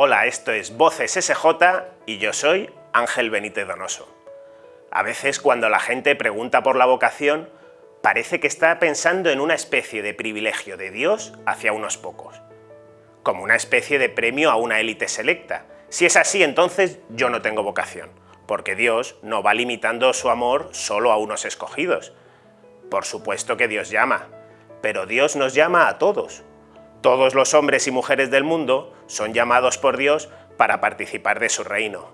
Hola, esto es Voces SJ y yo soy Ángel Benítez Donoso. A veces cuando la gente pregunta por la vocación, parece que está pensando en una especie de privilegio de Dios hacia unos pocos, como una especie de premio a una élite selecta. Si es así, entonces yo no tengo vocación, porque Dios no va limitando su amor solo a unos escogidos. Por supuesto que Dios llama, pero Dios nos llama a todos, todos los hombres y mujeres del mundo son llamados por Dios para participar de su reino.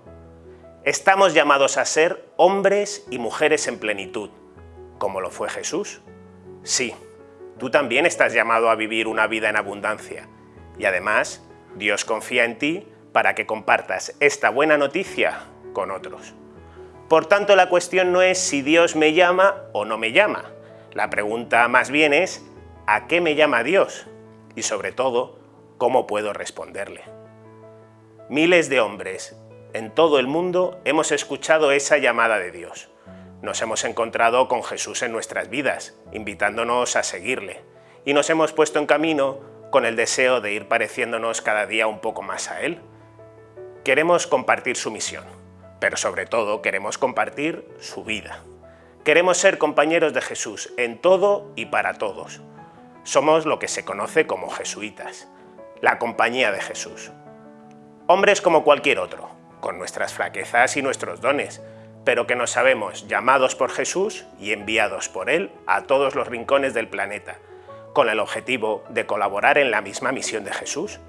Estamos llamados a ser hombres y mujeres en plenitud, como lo fue Jesús. Sí, tú también estás llamado a vivir una vida en abundancia. Y además, Dios confía en ti para que compartas esta buena noticia con otros. Por tanto, la cuestión no es si Dios me llama o no me llama. La pregunta más bien es, ¿a qué me llama Dios? Y sobre todo, cómo puedo responderle. Miles de hombres en todo el mundo hemos escuchado esa llamada de Dios. Nos hemos encontrado con Jesús en nuestras vidas, invitándonos a seguirle, y nos hemos puesto en camino con el deseo de ir pareciéndonos cada día un poco más a Él. Queremos compartir su misión, pero sobre todo queremos compartir su vida. Queremos ser compañeros de Jesús en todo y para todos, somos lo que se conoce como jesuitas, la compañía de Jesús. Hombres como cualquier otro, con nuestras flaquezas y nuestros dones, pero que nos sabemos llamados por Jesús y enviados por Él a todos los rincones del planeta, con el objetivo de colaborar en la misma misión de Jesús,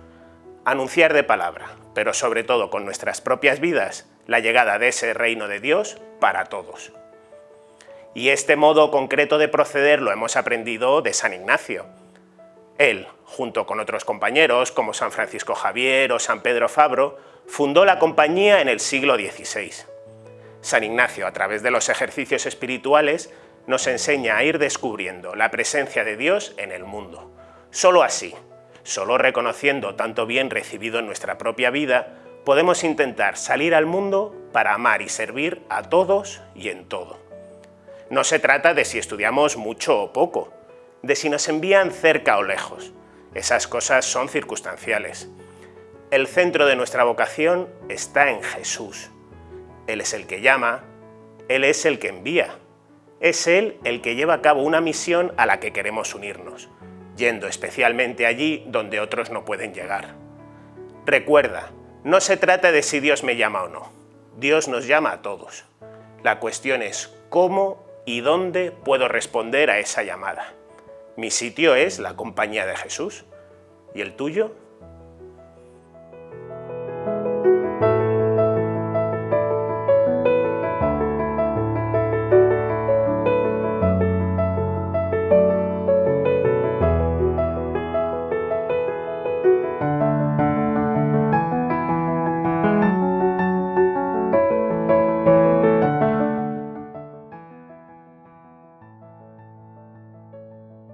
anunciar de palabra, pero sobre todo con nuestras propias vidas, la llegada de ese reino de Dios para todos. Y este modo concreto de proceder lo hemos aprendido de San Ignacio. Él, junto con otros compañeros como San Francisco Javier o San Pedro Fabro, fundó la compañía en el siglo XVI. San Ignacio, a través de los ejercicios espirituales, nos enseña a ir descubriendo la presencia de Dios en el mundo. Solo así, solo reconociendo tanto bien recibido en nuestra propia vida, podemos intentar salir al mundo para amar y servir a todos y en todo. No se trata de si estudiamos mucho o poco, de si nos envían cerca o lejos. Esas cosas son circunstanciales. El centro de nuestra vocación está en Jesús. Él es el que llama, Él es el que envía. Es Él el que lleva a cabo una misión a la que queremos unirnos, yendo especialmente allí donde otros no pueden llegar. Recuerda, no se trata de si Dios me llama o no. Dios nos llama a todos. La cuestión es cómo ¿Y dónde puedo responder a esa llamada? Mi sitio es la compañía de Jesús. ¿Y el tuyo?